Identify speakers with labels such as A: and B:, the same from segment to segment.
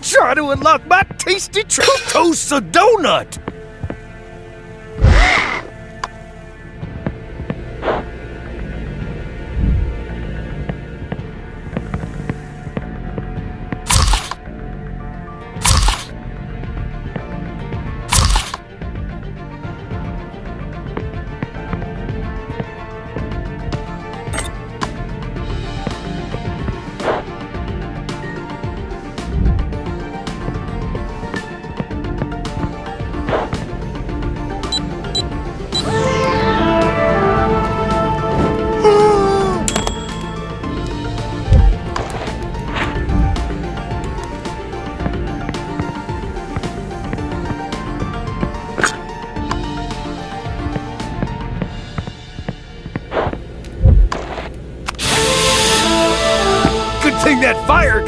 A: Try to unlock my tasty Toast donut!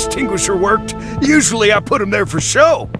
A: Extinguisher worked. Usually I put them there for show.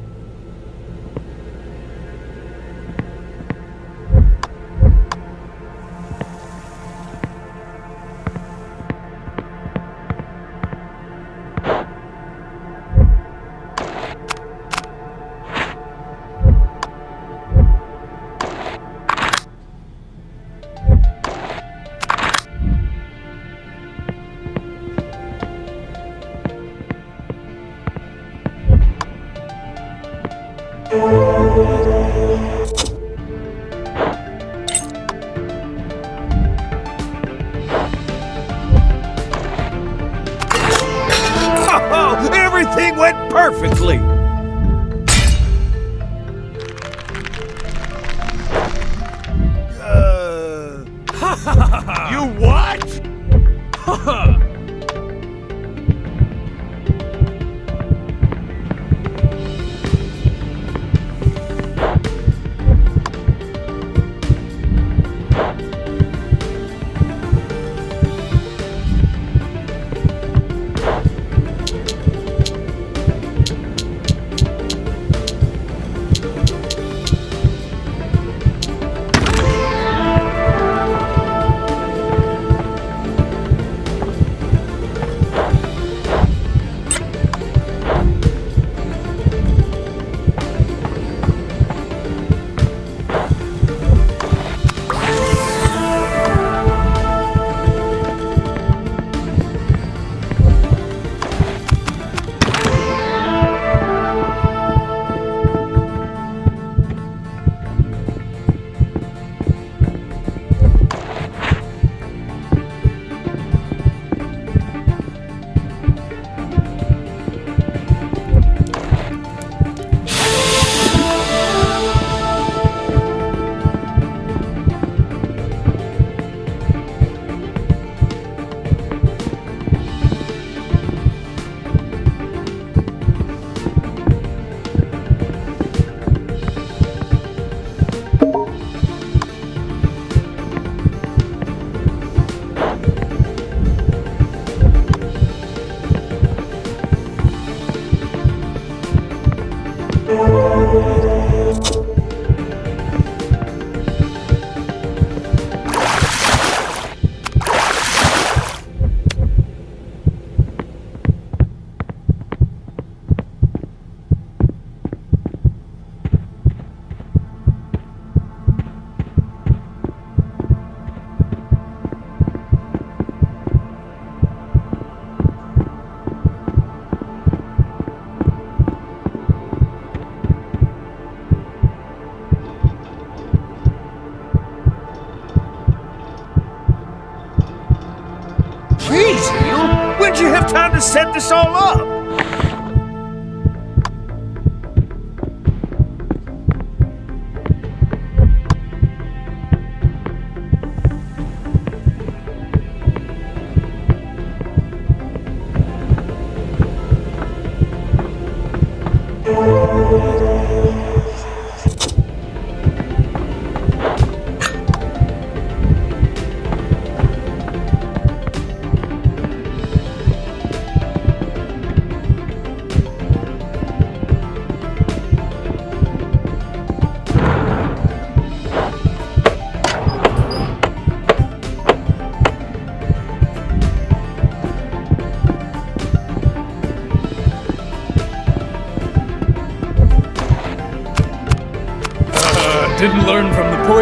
A: Time to set this all up?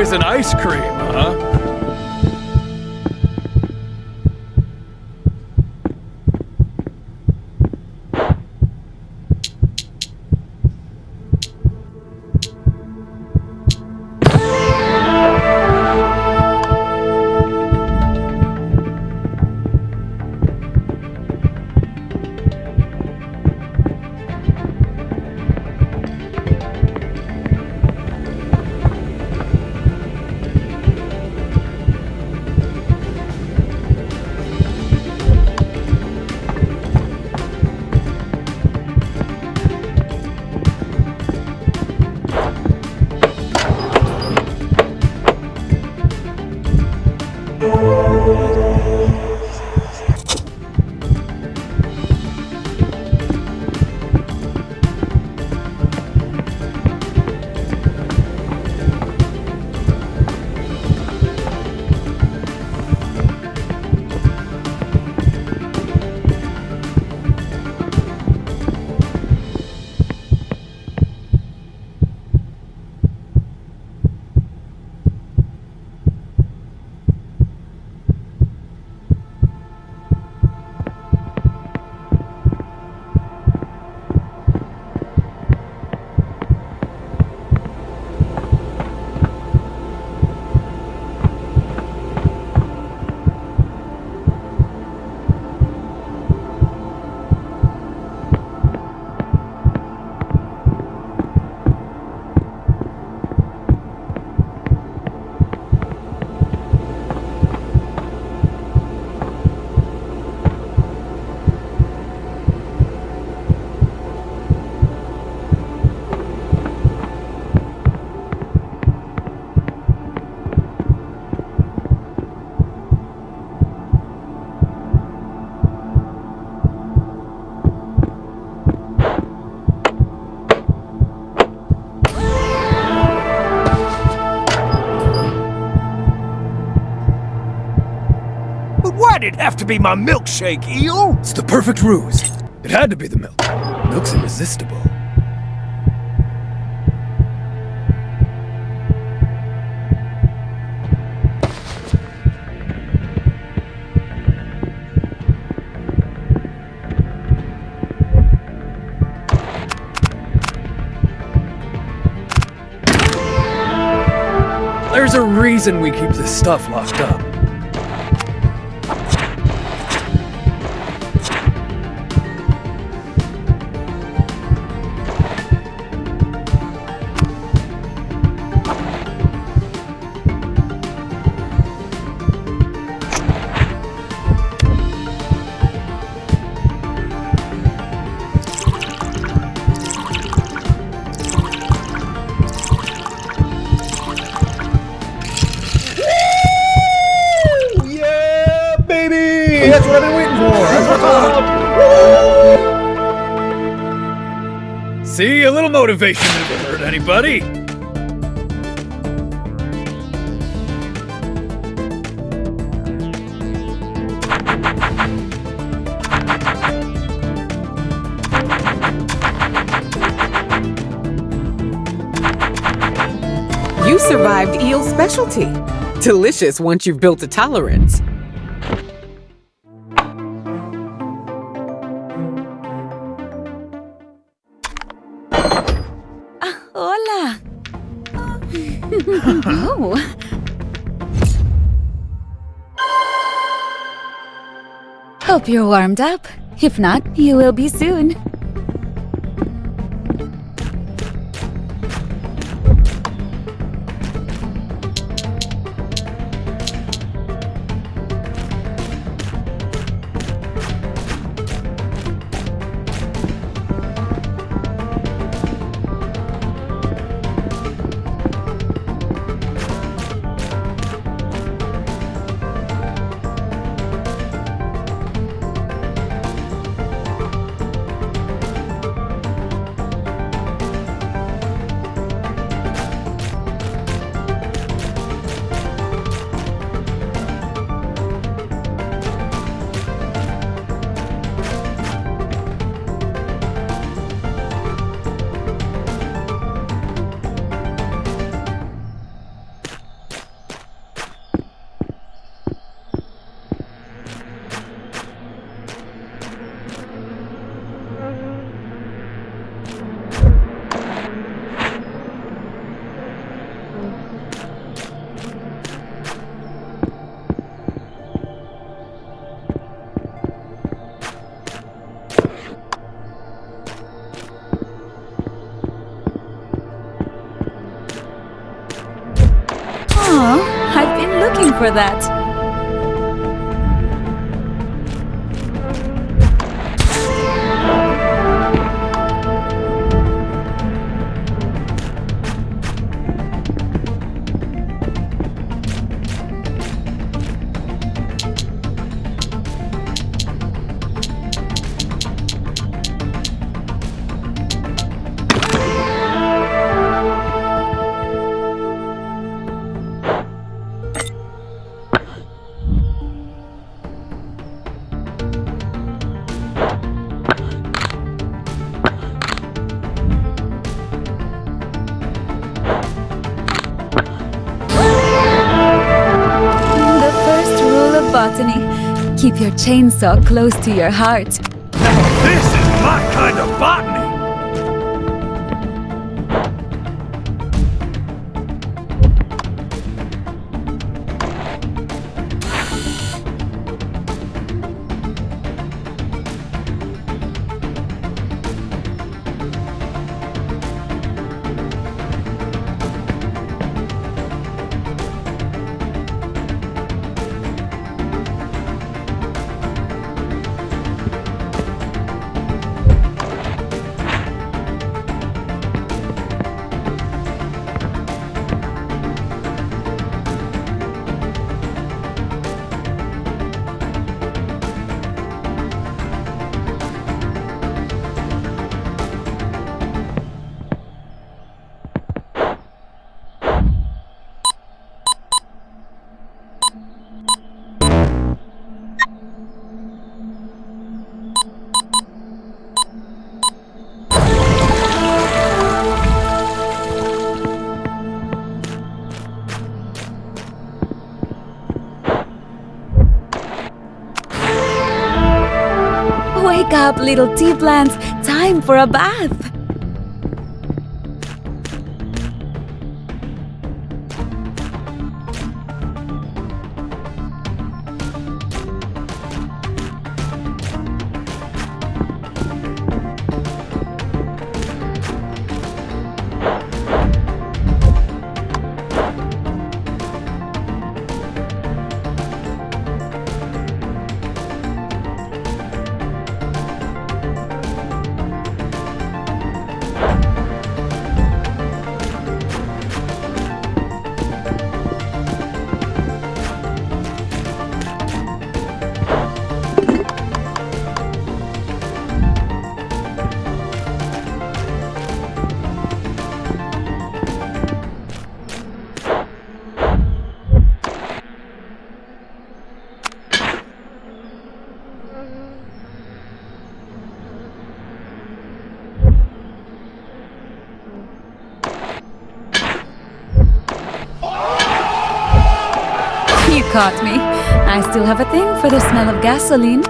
B: Poison ice cream, huh?
A: Why'd it have to be my milkshake, Eel?
B: It's the perfect ruse. It had to be the milk. Milk's irresistible. There's a reason we keep this stuff locked up. Motivation never hurt anybody.
C: You survived eel specialty. Delicious once you've built a tolerance.
D: Oh. Hope you're warmed up. If not, you will be soon. For that. Botany keep your chainsaw close to your heart.
B: This is my kind of botany!
D: Little tea plants. Time for a bath. Caught me. I still have a thing for the smell of gasoline.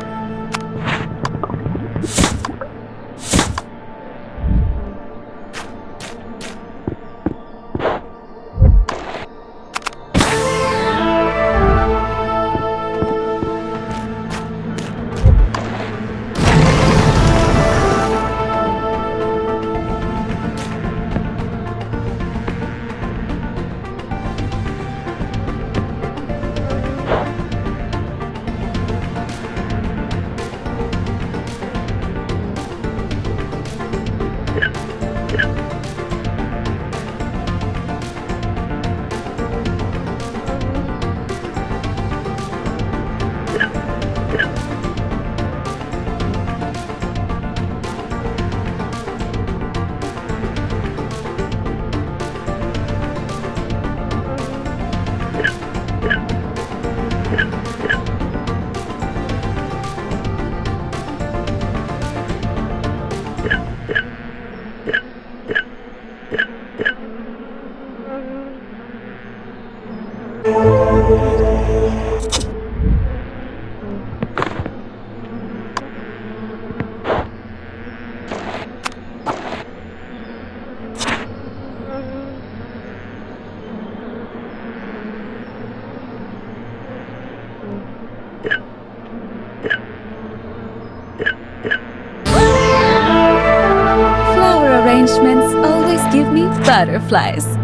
D: Arrangements always give me butterflies.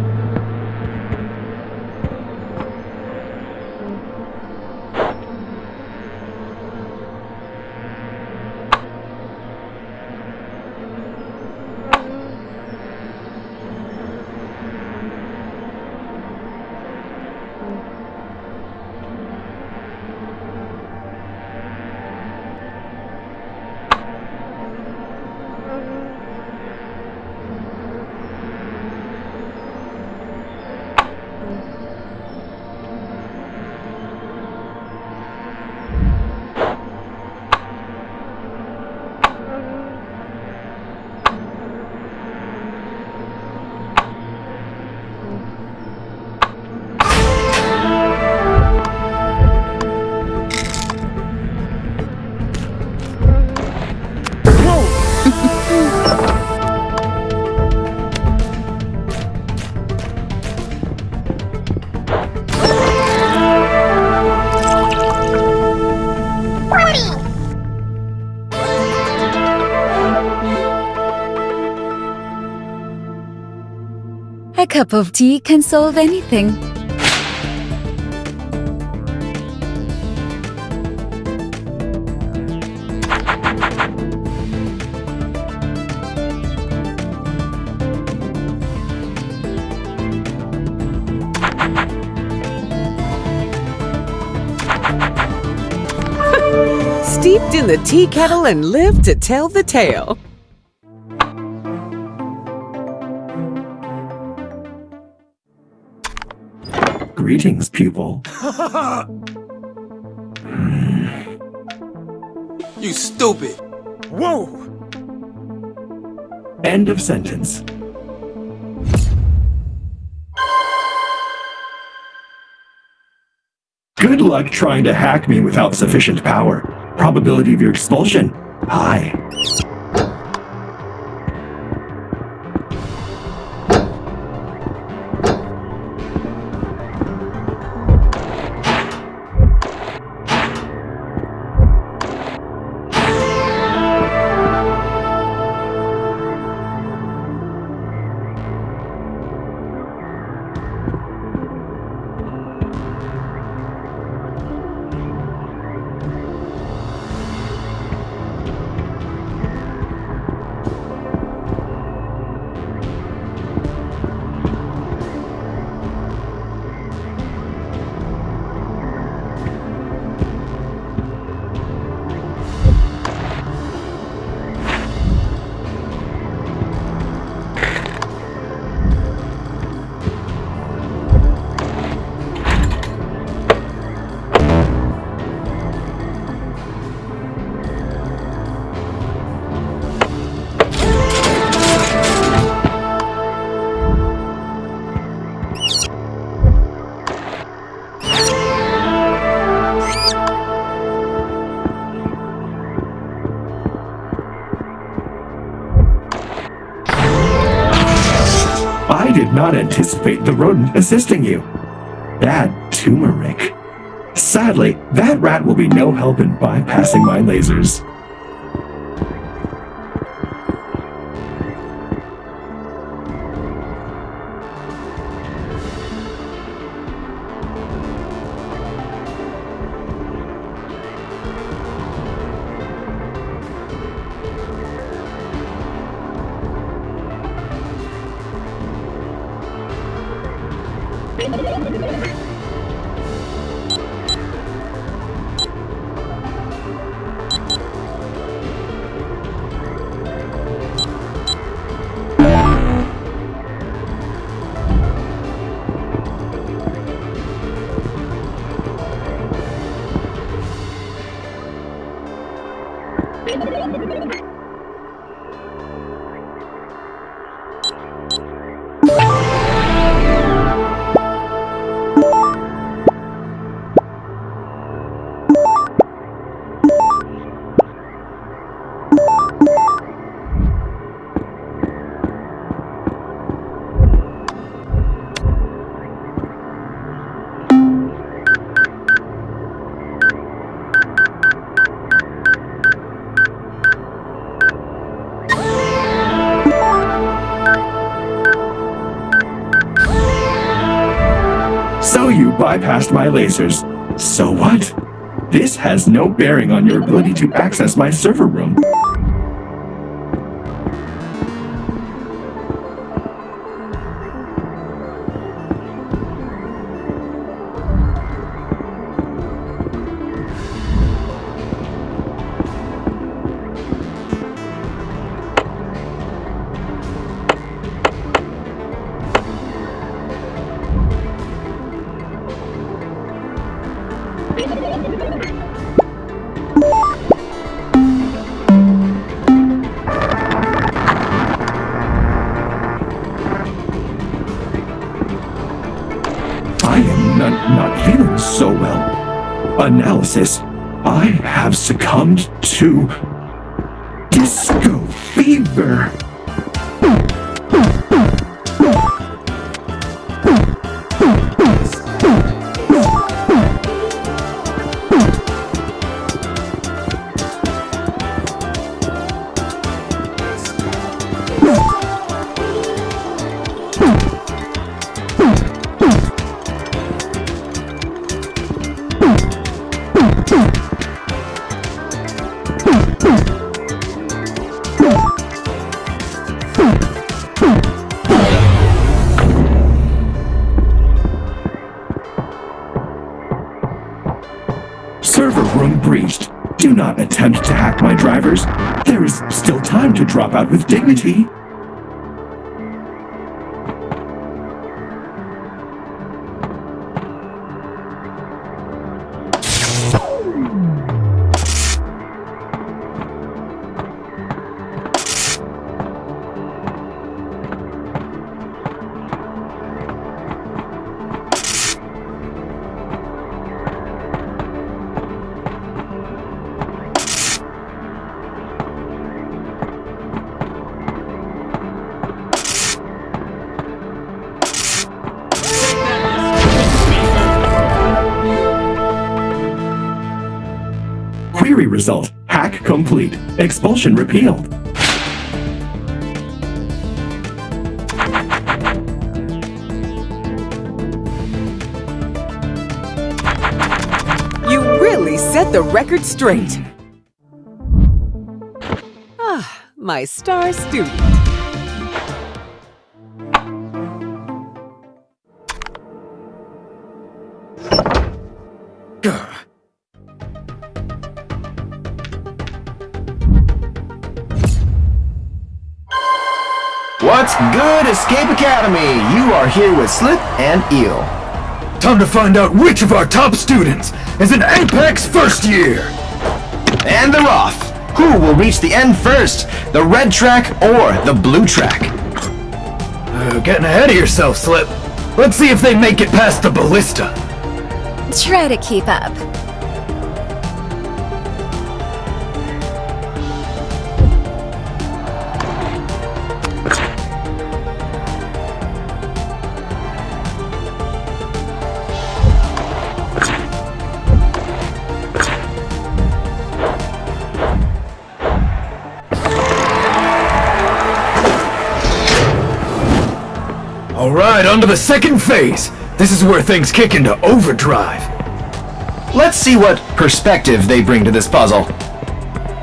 D: Cup of tea can solve anything.
C: Steeped in the tea kettle and lived to tell the tale.
E: Greetings, pupil.
F: You stupid.
B: Whoa!
E: End of sentence. Good luck trying to hack me without sufficient power. Probability of your expulsion? High. Not anticipate the rodent assisting you. Bad turmeric. Sadly, that rat will be no help in bypassing my lasers. Bypassed my lasers. So what? This has no bearing on your ability to access my server room. I have succumbed to Disco fever. Attempt to hack my drivers. There is still time to drop out with dignity. Hack complete. Expulsion repealed.
C: You really set the record straight. Ah, my star student.
F: Good, Escape Academy? You are here with Slip and Eel.
B: Time to find out which of our top students is an Apex first year.
F: And they're off. Who will reach the end first? The red track or the blue track?
B: Uh, getting ahead of yourself, Slip. Let's see if they make it past the ballista.
D: Try to keep up.
B: On to the second phase. This is where things kick into overdrive.
F: Let's see what perspective they bring to this puzzle.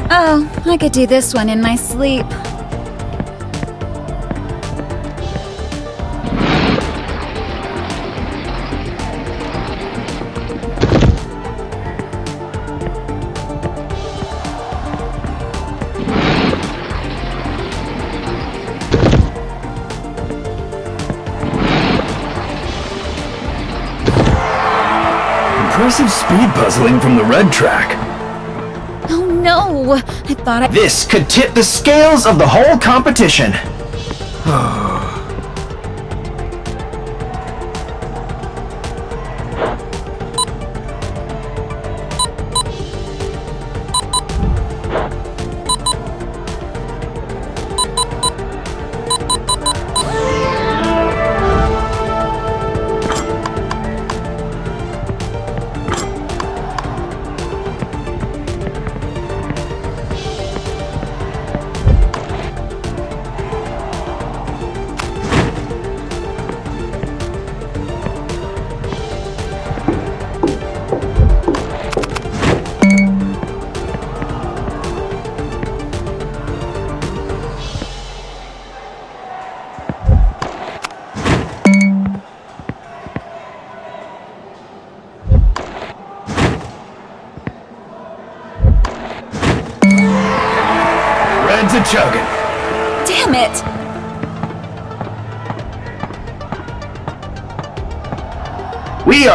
D: Oh, I could do this one in my sleep.
B: Speed puzzling from the red track.
D: Oh no! I thought I-
F: This could tip the scales of the whole competition.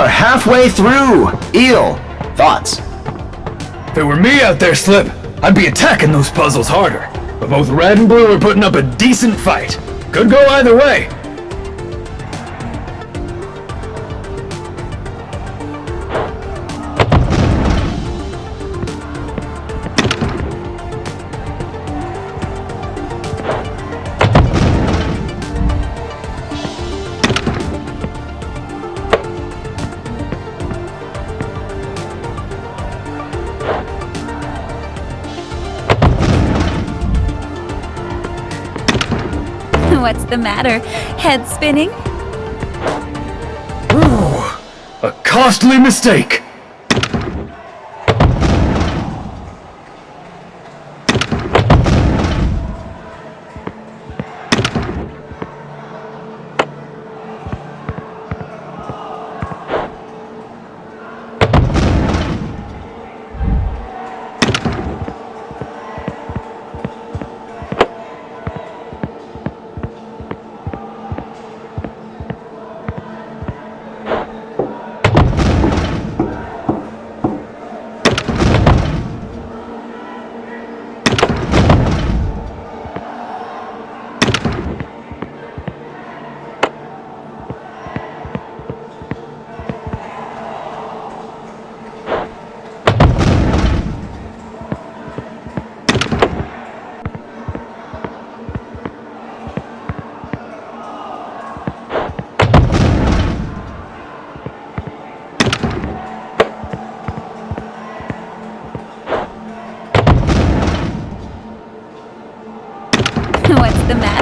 F: Are halfway through. Eel, thoughts?
B: If it were me out there, Slip, I'd be attacking those puzzles harder. But both red and blue are putting up a decent fight. Could go either way.
D: The matter? Head spinning?
B: Ooh, A costly mistake!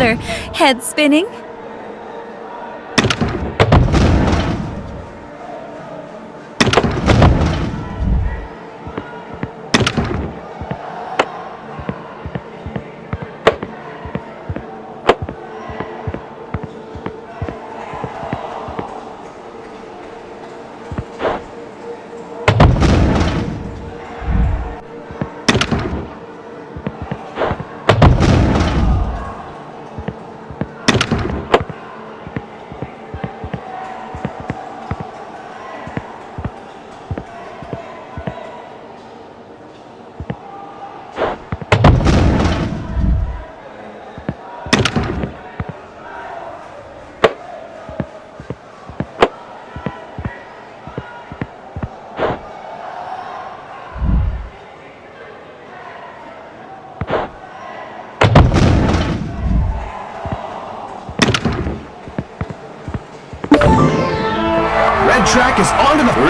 D: Head spinning?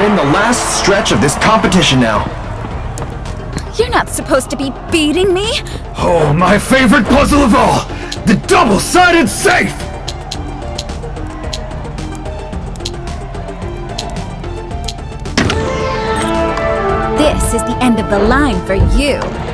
F: In the last stretch of this competition now.
D: You're not supposed to be beating me!
B: Oh, my favorite puzzle of all! The double-sided safe!
D: This is the end of the line for you.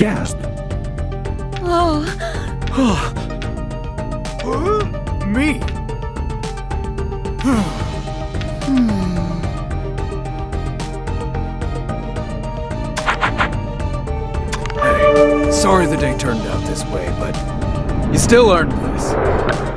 E: Gasp.
D: Oh,
B: Me. hey, sorry the day turned out this way, but you still earned this.